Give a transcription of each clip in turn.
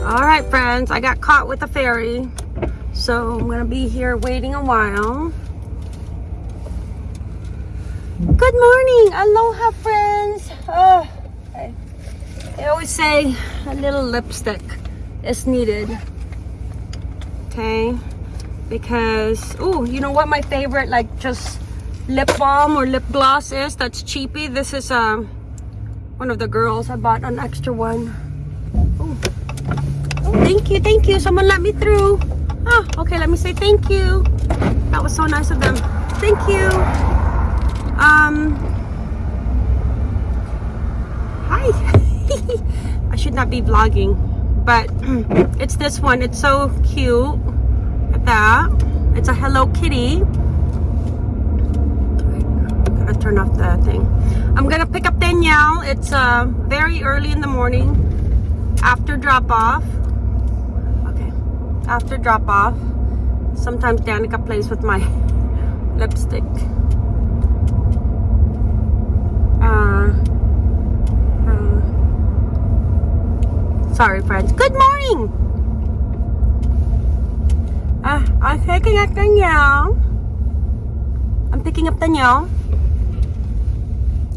All right, friends, I got caught with a ferry. So I'm gonna be here waiting a while. Good morning, aloha friends. Oh, I always say a little lipstick is needed. Okay, because oh, you know what my favorite like just lip balm or lip gloss is? That's cheapy. This is um one of the girls. I bought an extra one. Thank you, thank you. Someone let me through. Oh, okay, let me say thank you. That was so nice of them. Thank you. Um, hi. I should not be vlogging, but it's this one. It's so cute. At that. It's a Hello Kitty. Gotta turn off the thing. I'm gonna pick up Danielle. It's uh, very early in the morning after drop off after drop off. Sometimes Danica plays with my lipstick. Uh, uh, sorry friends. Good morning! Uh, I'm picking up Danielle. I'm picking up Danielle.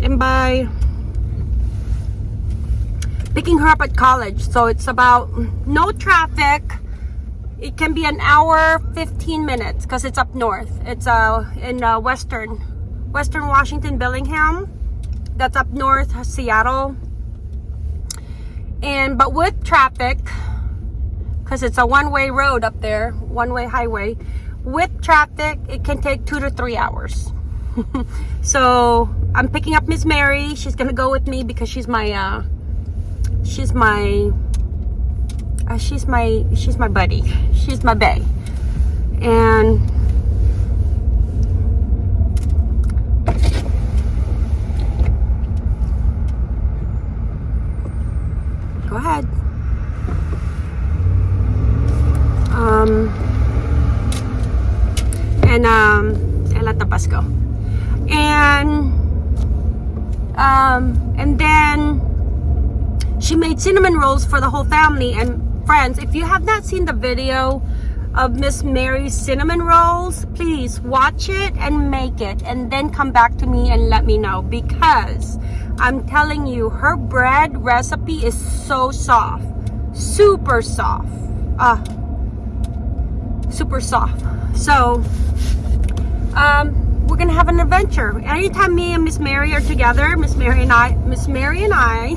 And by picking her up at college. So it's about no traffic it can be an hour 15 minutes because it's up north. It's uh in uh, western western washington bellingham. That's up north seattle. And but with traffic because it's a one-way road up there one-way highway with traffic it can take two to three hours. So i'm picking up miss mary. She's gonna go with me because she's my uh she's my uh, she's my she's my buddy. She's my bae. And go ahead. Um and um and let the bus go. And um and then she made cinnamon rolls for the whole family and friends if you have not seen the video of Miss Mary's cinnamon rolls please watch it and make it and then come back to me and let me know because I'm telling you her bread recipe is so soft. Super soft. Uh super soft. So um we're gonna have an adventure. Anytime me and Miss Mary are together Miss Mary and I Miss Mary and I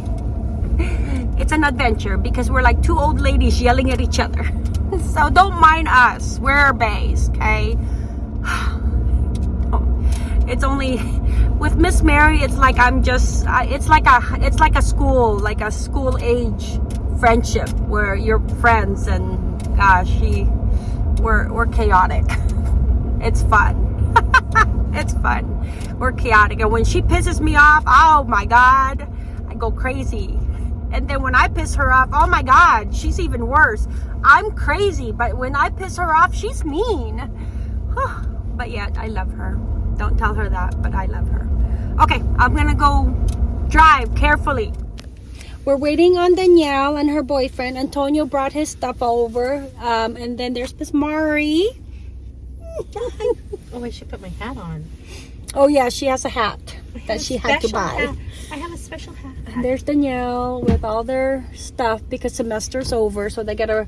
it's an adventure because we're like two old ladies yelling at each other. so don't mind us. We're bays, okay? Oh, it's only with Miss Mary. It's like I'm just. It's like a. It's like a school, like a school age friendship where you're friends and gosh, she, we're we're chaotic. it's fun. it's fun. We're chaotic, and when she pisses me off, oh my god, I go crazy and then when I piss her off, oh my God, she's even worse. I'm crazy, but when I piss her off, she's mean. but yet, I love her. Don't tell her that, but I love her. Okay, I'm gonna go drive carefully. We're waiting on Danielle and her boyfriend. Antonio brought his stuff over. Um, and then there's Miss Mary. oh, I should put my hat on. Oh yeah, she has a hat that she had to buy. Hat. I have a special hat. And There's Danielle with all their stuff because semester's over, so they gotta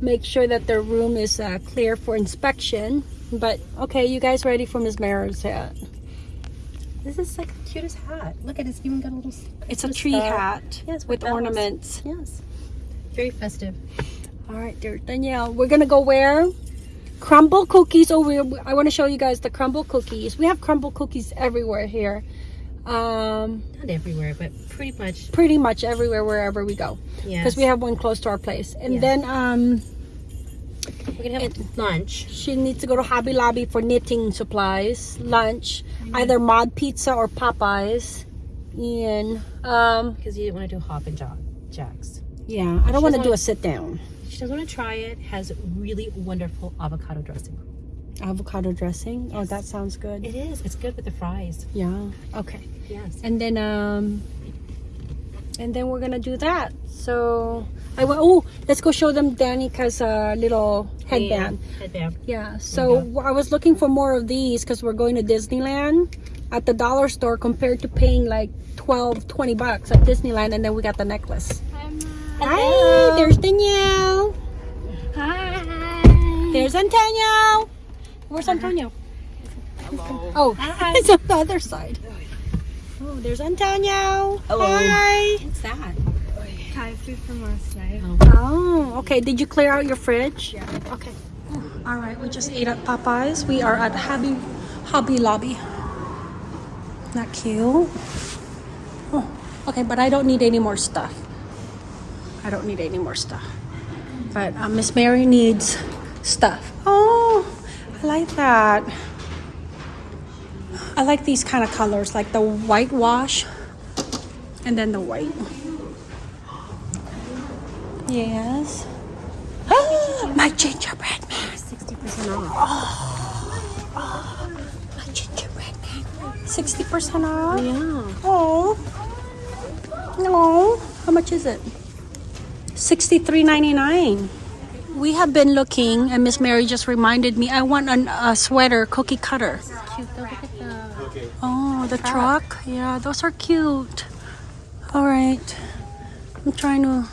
make sure that their room is uh, clear for inspection. But okay, you guys ready for Miss Mary's hat? This is like the cutest hat. Look at it, it's even got a little. It's a tree star. hat. Yes, with, with ornaments. Yes, very festive. All right, Danielle. We're gonna go where? Crumbl cookies over. I want to show you guys the crumbl cookies. We have crumbl cookies everywhere here um not everywhere but pretty much pretty much everywhere wherever we go yeah because we have one close to our place and yes. then um we're gonna have it, lunch she needs to go to hobby lobby for knitting supplies lunch mm -hmm. either mod pizza or popeyes and um because you didn't want to do hop and jacks yeah i don't want to do a sit down she does want to try it has really wonderful avocado dressing avocado dressing yes. oh that sounds good it is it's good with the fries yeah okay yes and then um and then we're gonna do that. So I went. Oh, let's go show them Danica's uh, little headband. Headband. Yeah. So I was looking for more of these because we're going to Disneyland at the dollar store compared to paying like 12, 20 bucks at Disneyland, and then we got the necklace. Hi, there's Danielle. Hi. There's Antonio. Where's uh-huh. Antonio? Oh, it's on the other side. Oh, there's Antonio. Hello. Hi. What's that? Thai food from last night. Oh, okay. Did you clear out your fridge? Yeah. Okay. All right. We just ate at Popeyes. We are at Hobby Hobby Lobby. Not cute. Oh, okay. But I don't need any more stuff. I don't need any more stuff. But uh, Miss Mary needs stuff. Oh, I like that. I like these kind of colors, like the whitewash and then the white. Yes. my gingerbread man. 60% off. My gingerbread man. 60% off? Yeah. Oh. No. How much is it? Sixty-three ninety-nine. We have been looking, and Miss Mary just reminded me. I want an, a sweater, cookie cutter. Cute though. Look at the. Oh, the truck. Yeah, those are cute. All right. I'm trying to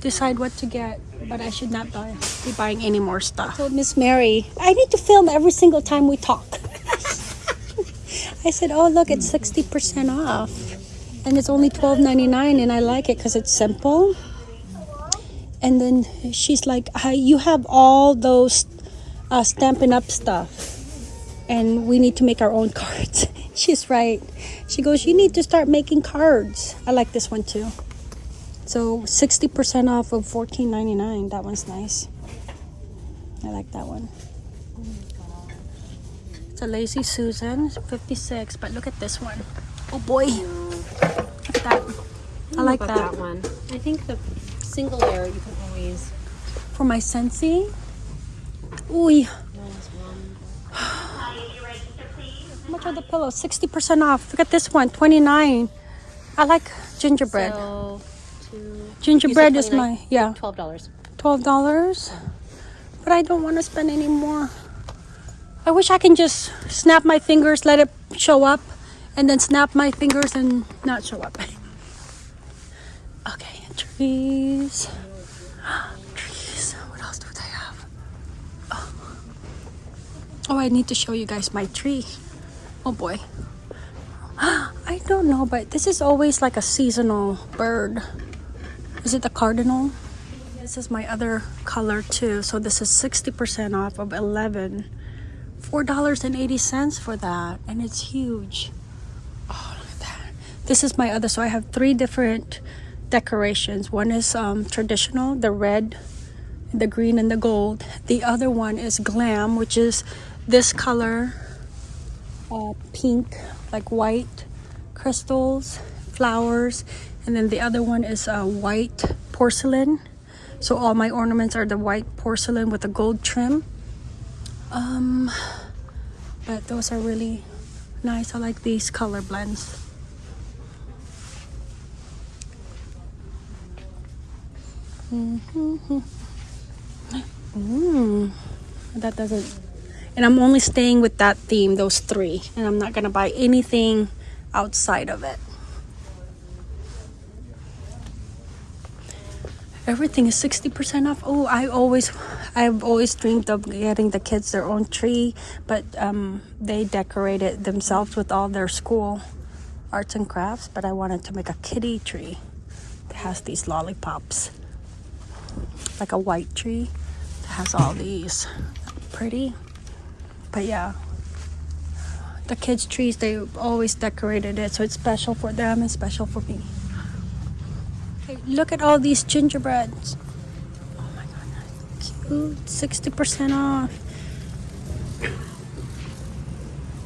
decide what to get, but I should not buy, be buying any more stuff. So Miss Mary, I need to film every single time we talk. I said, "Oh, look, it's 60% off." And it's only $12.99 and I like it cuz it's simple. And then she's like, "Hi, "You have all those uh, stamping up stuff." and we need to make our own cards. She's right. She goes, You need to start making cards. I like this one too. So 60% off of $14.99. That one's nice. I like that one. It's a Lazy Susan, 56, but look at this one. Oh boy. Look at that. I like that. that one. I think the single layer you can always. For my Scentsy? Ooh. How much are the pillows? 60% off. Look at this one, 29 I like gingerbread. So. Gingerbread is my yeah, Twelve dollars. twelve dollars. But I don't want to spend any more. I wish I can just snap my fingers, let it show up, and then snap my fingers and not show up. trees. Trees. What else do they have? Oh. oh, I need to show you guys my tree. Oh boy. I don't know, but this is always like a seasonal bird. Is it the cardinal? This is my other color too. So this is 60% off of 11. $4.80 for that. And it's huge. Oh, look at that. This is my other. So I have three different decorations. One is um, traditional, the red, the green, and the gold. The other one is glam, which is this color, uh, pink, like white, crystals, flowers. And then the other one is uh, white porcelain. So all my ornaments are the white porcelain with the gold trim. Um, but those are really nice. I like these color blends. Mm, that doesn't. And I'm only staying with that theme, those three. And I'm not gonna buy anything outside of it. Everything is 60% off. Oh, I always, I've always dreamed of getting the kids their own tree, but um, they decorate it themselves with all their school arts and crafts. But I wanted to make a kitty tree that has these lollipops, like a white tree that has all these. Pretty. But yeah, the kids' trees, they always decorated it, so it's special for them and special for me. Okay, look at all these gingerbreads. Oh my god, cute. 60% off.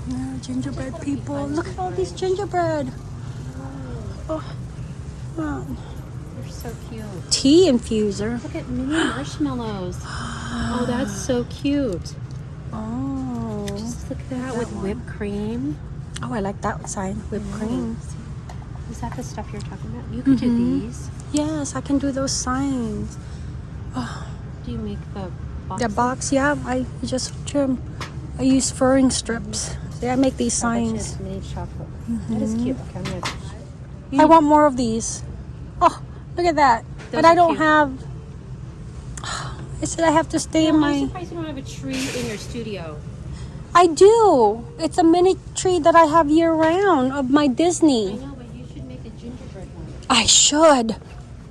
Yeah, gingerbread people. Look at all these gingerbread. So cute. Tea infuser. Look at mini marshmallows. Oh, that's so cute. Oh. Just look at that with whipped cream. Oh, I like that sign. Whipped cream. Is that the stuff you're talking about? You could Mhm. do these. Yes, I can do those signs. Oh. Do you make the box? The box, yeah, I just trim. I use furring strips. See, I make these signs. Mini chocolate. That is cute. Okay, gonna. I want more of these. Oh, look at that. Those but I don't cute. have. I said I have to stay in my. I'm surprised you don't have a tree in your studio. I do. It's a mini tree that I have year round of my Disney. I know, but you should make a gingerbread one. I should.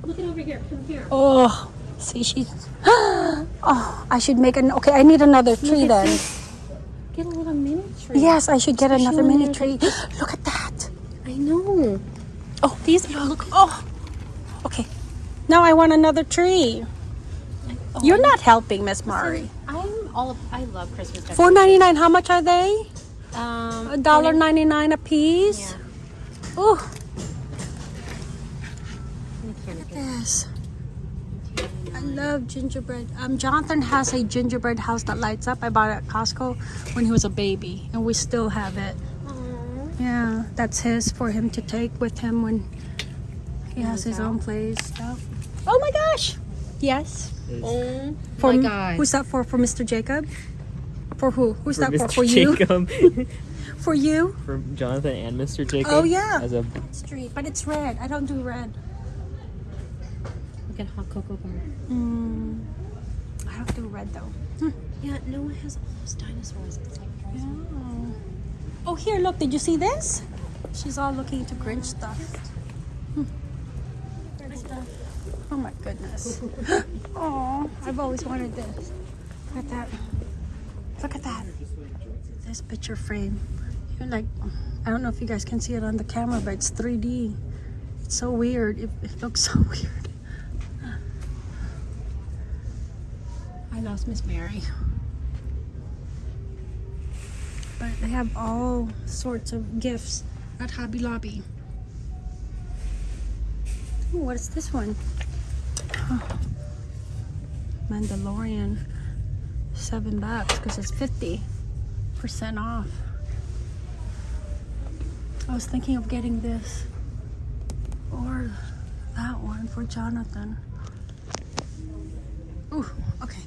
Look it over here. Come here. Oh, see, she's. Oh, I should make an. Okay, I need another tree then. this. Get a little mini tree. Yes, I should get Especially another mini tree. Look at that. I know. Oh, these look. Oh, okay. Now I want another tree. Oh, You're not helping, Miss Mary. I'm all. Of, I love Christmas decorations. Four ninety nine. How much are they? Um, A dollar ninety nine a piece. Yeah. Oh, and a canopy. yes. I love gingerbread. Um, Jonathan has a gingerbread house that lights up. I bought it at Costco when he was a baby, and we still have it. Aw. Yeah, that's his for him to take with him when he has his out. own place. Yep. Oh my gosh! Yes. Oh For my m- god. Who's that for? For Mr. Jacob? For who? Who's for that for? Mr. For you? Jacob, For you? for Jonathan and Mr. Jacob. Oh, yeah. As a Street, but it's red. I don't do red. Look at hot cocoa bar. Mm, I don't do red though. Yeah, Noah has all those dinosaurs. It's like drives. Oh. oh, here, look. Did you see this? She's all looking to Grinch stuff. Hmm. Stuff. Oh my goodness. Oh, I've always wanted this. Look at that. Look at that. This picture frame. You're like, I don't know if you guys can see it on the camera, but it's 3D. It's so weird. It, it looks so weird. I lost Miss Mary. But they have all sorts of gifts at Hobby Lobby. What is this one? Oh. Mandalorian. Seven bucks because it's 50% off. I was thinking of getting this or that one for Jonathan. Ooh, okay.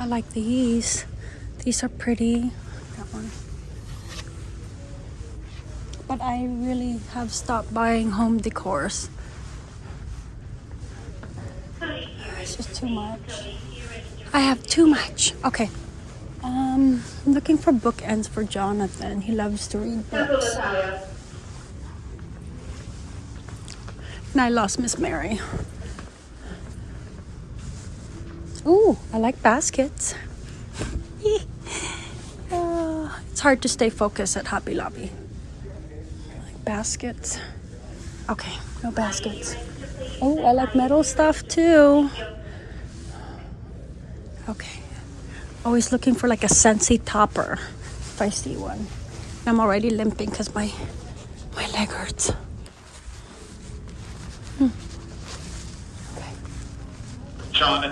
I like these. These are pretty. That one. But I really have stopped buying home decors. Just too much. I have too much. Okay. Um, I'm looking for bookends for Jonathan. He loves to read books. And I lost Miss Mary. Ooh, I like baskets. Uh, it's hard to stay focused at Hobby Lobby. Like baskets. Okay, no baskets. Oh, I like metal stuff too. Okay. Always looking for like a Scentsy topper if I see one. I'm already limping because my my leg hurts. Hmm.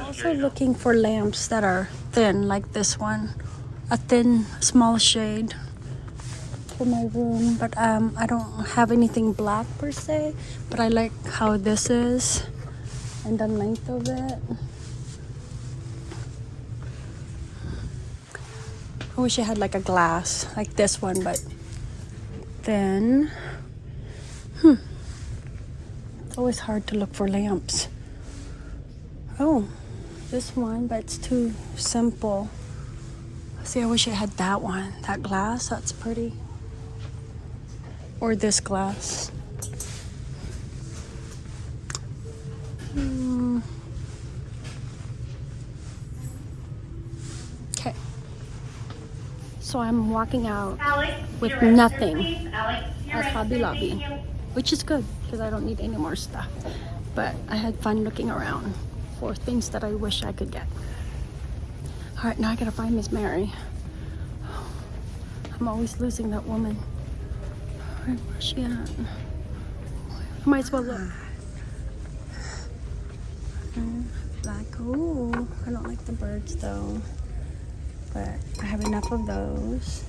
Also looking for lamps that are thin, like this one, a thin, small shade for my room. But um, I don't have anything black per se. But I like how this is and the length of it. I wish I had like a glass like this one, but then, hmm, it's always hard to look for lamps. Oh, this one, but it's too simple. See, I wish I had that one. That glass, that's pretty. Or this glass. Hmm. So I'm walking out with nothing at Hobby Lobby, which is good because I don't need any more stuff. But I had fun looking around for things that I wish I could get. All right, now I gotta find Miss Mary. I'm always losing that woman. Where, where's she at? I might as well look. Mm, Black. Ooh, I don't like the birds though. But I have enough of those.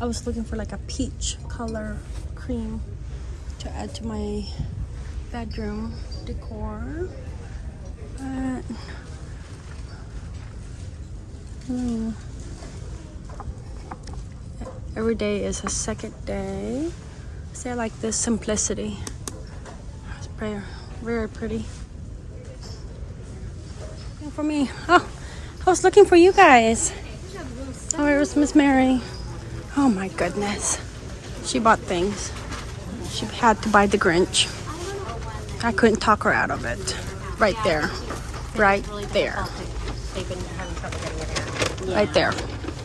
I was looking for like a peach color cream to add to my bedroom decor. But hmm. every day is a second day. So I like this simplicity. It's very, very pretty. And for me, oh, I was looking for you guys. Oh, where's Miss Mary? Oh my goodness. She bought things. She had to buy the Grinch. I couldn't talk her out of it. Right there. Right there. They've been having trouble getting it here. Right there.